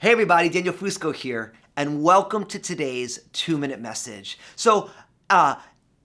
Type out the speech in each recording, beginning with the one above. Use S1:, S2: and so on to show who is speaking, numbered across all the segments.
S1: Hey everybody, Daniel Fusco here, and welcome to today's two minute message. So, uh,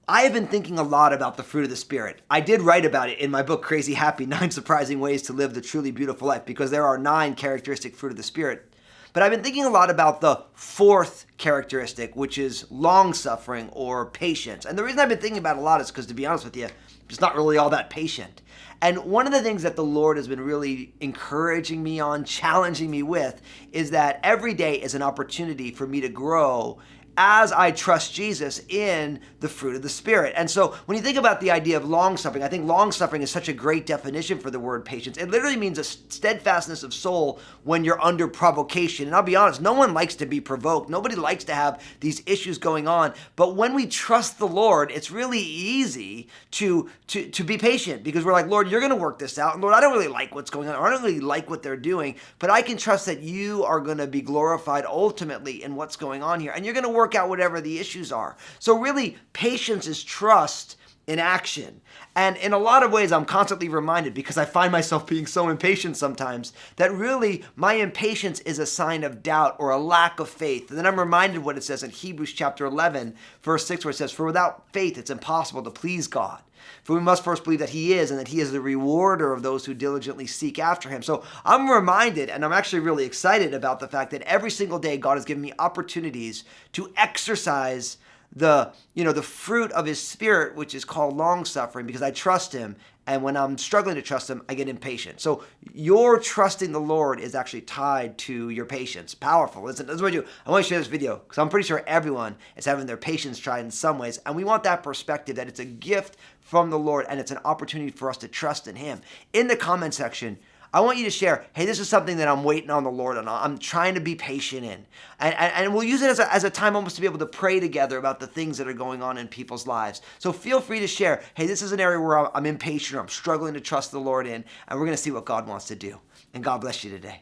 S1: I have been thinking a lot about the fruit of the Spirit. I did write about it in my book, Crazy Happy Nine Surprising Ways to Live the Truly Beautiful Life, because there are nine characteristic fruit of the Spirit. But I've been thinking a lot about the fourth characteristic, which is long suffering or patience. And the reason I've been thinking about a lot is because, to be honest with you, just not really all that patient. And one of the things that the Lord has been really encouraging me on, challenging me with, is that every day is an opportunity for me to grow as I trust Jesus in the fruit of the Spirit. And so when you think about the idea of long suffering, I think long suffering is such a great definition for the word patience. It literally means a steadfastness of soul when you're under provocation. And I'll be honest, no one likes to be provoked. Nobody likes to have these issues going on. But when we trust the Lord, it's really easy to, to, to be patient because we're like, Lord, you're going to work this out. And Lord, I don't really like what's going on. I don't really like what they're doing, but I can trust that you are going to be glorified ultimately in what's going on here. And you're going to work work out whatever the issues are. So, really, patience is trust in action. And in a lot of ways, I'm constantly reminded because I find myself being so impatient sometimes that really my impatience is a sign of doubt or a lack of faith. And then I'm reminded what it says in Hebrews chapter 11, verse 6, where it says, For without faith, it's impossible to please God. For we must first believe that He is and that He is the rewarder of those who diligently seek after Him. So I'm reminded, and I'm actually really excited about the fact that every single day God has given me opportunities to exercise the you know the fruit of his spirit which is called long suffering because i trust him. And when i'm struggling to trust him i get impatient. So your trusting the lord is actually tied to your patience. Powerful listen this is what i do. I want to share this video because i'm pretty sure everyone is having their patience tried in some ways. And we want that perspective that it's a gift from the lord and it's an opportunity for us to trust in him. In the comment section I want you to share, hey, this is something that I'm waiting on the Lord and I'm trying to be patient in. And, and, and we'll use it as a, as a time almost to be able to pray together about the things that are going on in people's lives. So feel free to share, hey, this is an area where I'm impatient or I'm struggling to trust the Lord in, and we're going to see what God wants to do. And God bless you today.